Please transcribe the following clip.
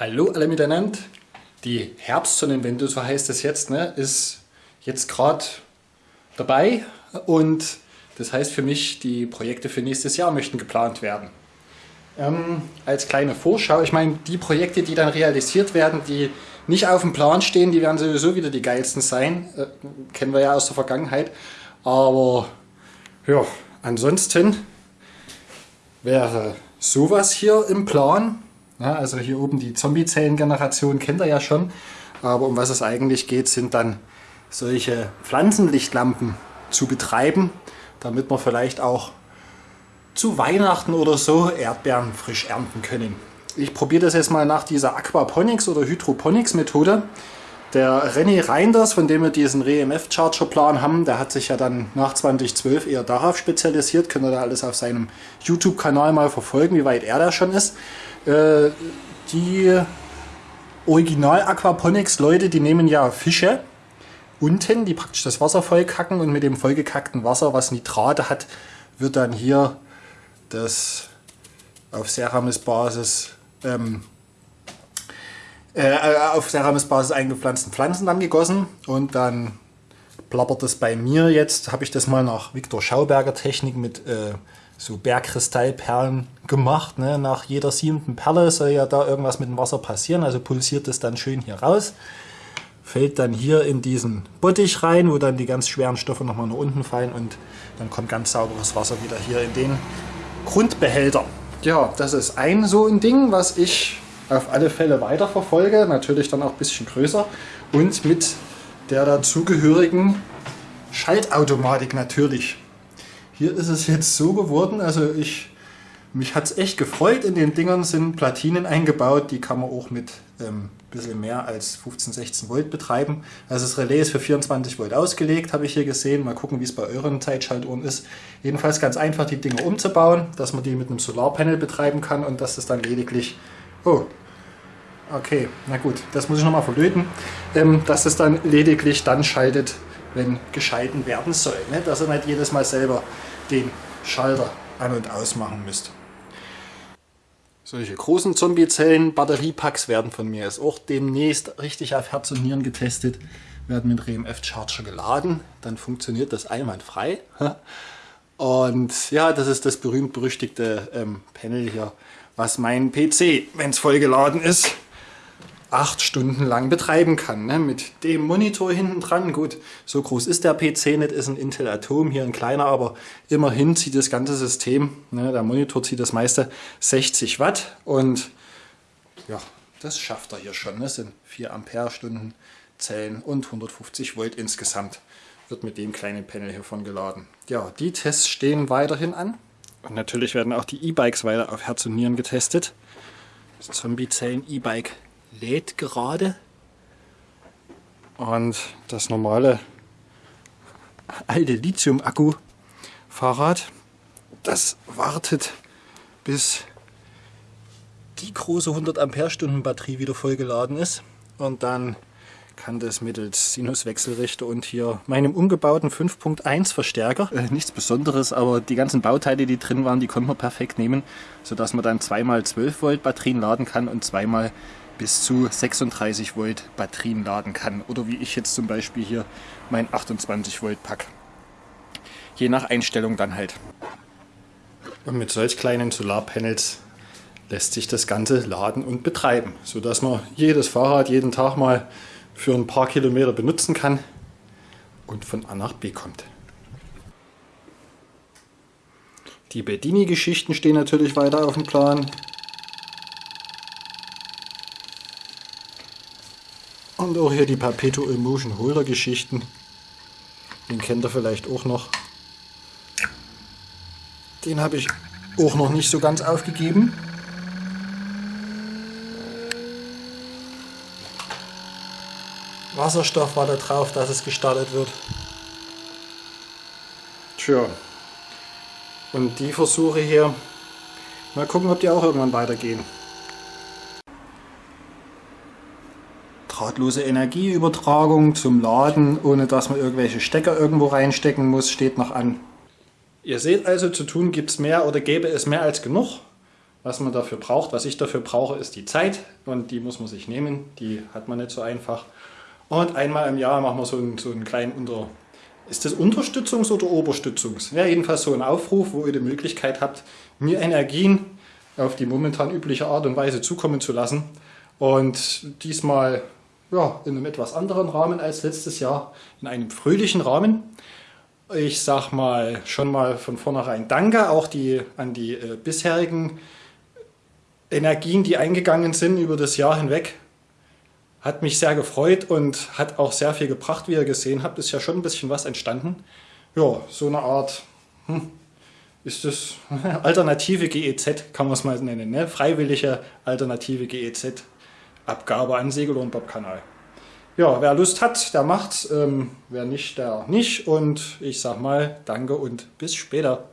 Hallo alle miteinander. Die Herbstsonnenwende, so heißt es jetzt, ne, ist jetzt gerade dabei und das heißt für mich, die Projekte für nächstes Jahr möchten geplant werden. Ähm, als kleine Vorschau, ich meine, die Projekte, die dann realisiert werden, die nicht auf dem Plan stehen, die werden sowieso wieder die geilsten sein. Äh, kennen wir ja aus der Vergangenheit. Aber ja, ansonsten wäre sowas hier im Plan. Ja, also hier oben die Zombie-Zellen-Generation kennt ihr ja schon. Aber um was es eigentlich geht, sind dann solche Pflanzenlichtlampen zu betreiben, damit wir vielleicht auch zu Weihnachten oder so Erdbeeren frisch ernten können. Ich probiere das jetzt mal nach dieser Aquaponics oder Hydroponics Methode. Der René Reinders, von dem wir diesen REMF Charger Plan haben, der hat sich ja dann nach 2012 eher darauf spezialisiert. Könnt ihr da alles auf seinem YouTube-Kanal mal verfolgen, wie weit er da schon ist. Äh, die Original Aquaponics Leute, die nehmen ja Fische unten, die praktisch das Wasser vollkacken und mit dem vollgekackten Wasser, was Nitrate hat, wird dann hier das auf Ceramis-Basis ähm, äh, auf Ceramis-Basis eingepflanzten Pflanzen dann gegossen und dann plappert es bei mir jetzt, habe ich das mal nach Viktor Schauberger Technik mit äh, so Bergkristallperlen gemacht. Ne? Nach jeder siebenten Perle soll ja da irgendwas mit dem Wasser passieren, also pulsiert es dann schön hier raus. Fällt dann hier in diesen Bottich rein, wo dann die ganz schweren Stoffe nochmal nach unten fallen und dann kommt ganz sauberes Wasser wieder hier in den Grundbehälter. Ja, das ist ein so ein Ding, was ich auf alle Fälle weiterverfolge, natürlich dann auch ein bisschen größer und mit der dazugehörigen Schaltautomatik natürlich. Hier ist es jetzt so geworden, also ich, mich hat es echt gefreut. In den Dingern sind Platinen eingebaut, die kann man auch mit ähm, bisschen mehr als 15, 16 Volt betreiben. Also das Relais ist für 24 Volt ausgelegt, habe ich hier gesehen. Mal gucken, wie es bei euren Zeitschaltuhren ist. Jedenfalls ganz einfach, die Dinge umzubauen, dass man die mit einem Solarpanel betreiben kann und dass es dann lediglich... Oh, okay, na gut, das muss ich nochmal verlöten. Ähm, dass es dann lediglich dann schaltet, wenn geschalten werden soll. Ne? Dass ihr nicht jedes Mal selber den Schalter an- und ausmachen müsst. Solche großen Zombie-Zellen, Batteriepacks werden von mir jetzt auch demnächst richtig auf Herz und Nieren getestet, werden mit RMF Charger geladen, dann funktioniert das einwandfrei. Und ja, das ist das berühmt-berüchtigte ähm, Panel hier, was mein PC, wenn es voll geladen ist, acht Stunden lang betreiben kann. Ne? Mit dem Monitor hinten dran. Gut, so groß ist der PC nicht, ist ein Intel Atom, hier ein kleiner, aber immerhin zieht das ganze System, ne? der Monitor zieht das meiste 60 Watt und ja, das schafft er hier schon. Das sind 4 Ampere-Stunden Zellen und 150 Volt insgesamt. Wird mit dem kleinen Panel hiervon geladen. Ja, die Tests stehen weiterhin an. Und natürlich werden auch die E-Bikes weiter auf Herz und Nieren getestet. Das Zombie-Zellen E-Bike lädt gerade. Und das normale alte Lithium-Akku-Fahrrad, das wartet bis die große 100 Ampere-Stunden Batterie wieder vollgeladen ist. Und dann kann das mittels Sinuswechselrichter und hier meinem umgebauten 5.1 Verstärker, äh, nichts Besonderes, aber die ganzen Bauteile, die drin waren, die konnte man perfekt nehmen, sodass man dann zweimal 12 Volt Batterien laden kann und zweimal bis zu 36 Volt Batterien laden kann. Oder wie ich jetzt zum Beispiel hier mein 28 Volt Pack. Je nach Einstellung dann halt. Und mit solch kleinen Solarpanels lässt sich das Ganze laden und betreiben, sodass man jedes Fahrrad jeden Tag mal für ein paar Kilometer benutzen kann und von A nach B kommt. Die Bedini-Geschichten stehen natürlich weiter auf dem Plan. Und auch hier die Perpetual Motion Holder Geschichten. Den kennt ihr vielleicht auch noch. Den habe ich auch noch nicht so ganz aufgegeben. Wasserstoff war da drauf, dass es gestartet wird. Tja. Und die Versuche hier, mal gucken, ob die auch irgendwann weitergehen. drahtlose Energieübertragung zum Laden, ohne dass man irgendwelche Stecker irgendwo reinstecken muss, steht noch an. Ihr seht also, zu tun gibt es mehr oder gäbe es mehr als genug, was man dafür braucht. Was ich dafür brauche, ist die Zeit und die muss man sich nehmen. Die hat man nicht so einfach. Und einmal im Jahr machen wir so einen, so einen kleinen Unter... Ist das Unterstützungs- oder Oberstützungs? Ja, jedenfalls so ein Aufruf, wo ihr die Möglichkeit habt, mir Energien auf die momentan übliche Art und Weise zukommen zu lassen. Und diesmal ja, in einem etwas anderen Rahmen als letztes Jahr, in einem fröhlichen Rahmen. Ich sag mal schon mal von vornherein Danke auch die, an die äh, bisherigen Energien, die eingegangen sind über das Jahr hinweg. Hat mich sehr gefreut und hat auch sehr viel gebracht, wie ihr gesehen habt. Ist ja schon ein bisschen was entstanden. Ja, so eine Art, hm, ist das alternative GEZ, kann man es mal nennen. Ne? Freiwillige alternative GEZ-Abgabe an Segel- und Bob-Kanal. Ja, wer Lust hat, der macht's. Ähm, wer nicht, der nicht. Und ich sag mal Danke und bis später.